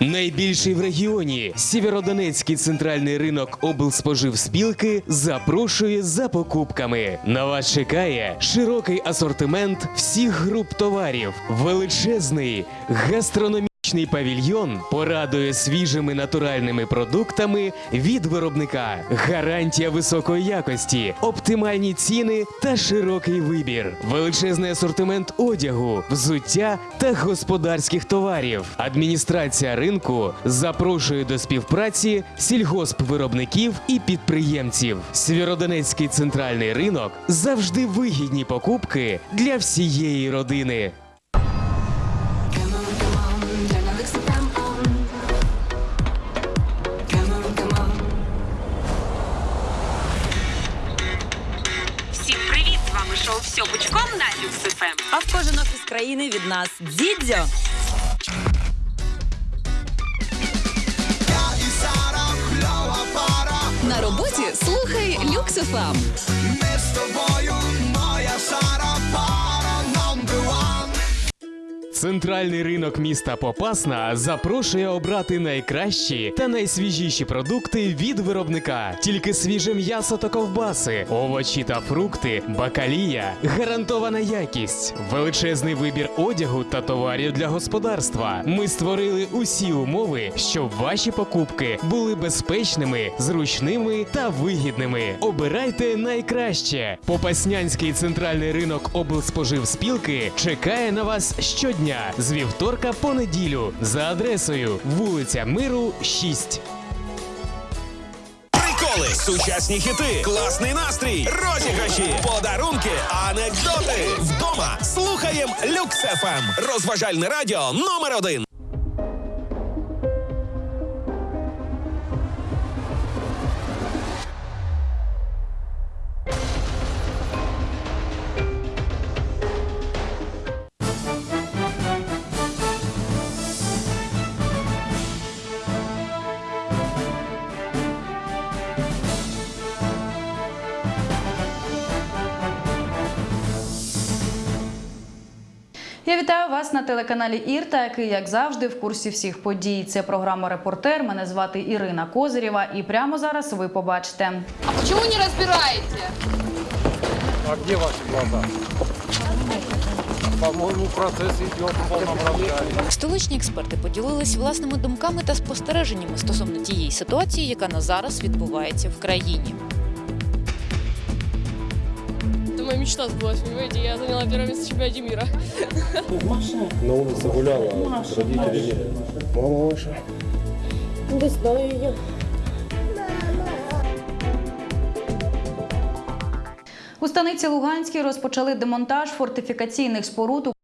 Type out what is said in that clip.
Найбільший в регіоні Сєвєродонецький центральний ринок облспоживспілки запрошує за покупками. На вас чекає широкий асортимент всіх груп товарів, величезний гастрономічний павільйон порадує свіжими натуральними продуктами від виробника, гарантія високої якості, оптимальні ціни та широкий вибір, величезний асортимент одягу, взуття та господарських товарів. Адміністрація ринку запрошує до співпраці сільгоспвиробників і підприємців. Сєвєродонецький центральний ринок завжди вигідні покупки для всієї родини. Шоу «Все пучком» на Люкс ФМ. А в кожен офіс країни від нас Дідзьо. На роботі слухай Люкс ФМ. Центральний ринок міста Попасна запрошує обрати найкращі та найсвіжіші продукти від виробника. Тільки свіже м'ясо та ковбаси, овочі та фрукти, бакалія, гарантована якість, величезний вибір одягу та товарів для господарства. Ми створили усі умови, щоб ваші покупки були безпечними, зручними та вигідними. Обирайте найкраще. Попаснянський центральний ринок облспоживспілки чекає на вас щодня з вівторка по неділю за адресою вулиця Миру 6. Приколи, сучасні хіти, класний настрій, розіграші, подарунки, анекдоти. Вдома слухаєм Люкс ФМ. Розважальне радіо номер один. Я вітаю вас на телеканалі Ірта, який, як завжди, в курсі всіх подій. Це програма Репортер. Мене звати Ірина Козирєва. І прямо зараз ви побачите. А почему не разбираете? А где ваши глаза? По-моему, процесс идет в полном разгаре. Столичні експерти поділились власними думками та спостереженнями стосовно тієї ситуації, яка на зараз відбувається в країні. Моя мечта сбылась, понимаете? Я заняла первое место в чемпионате мира. На улице гуляла, родители нет. Мама ваша? Не знаю ее. У станиці Луганській розпочали демонтаж фортифікаційних споруд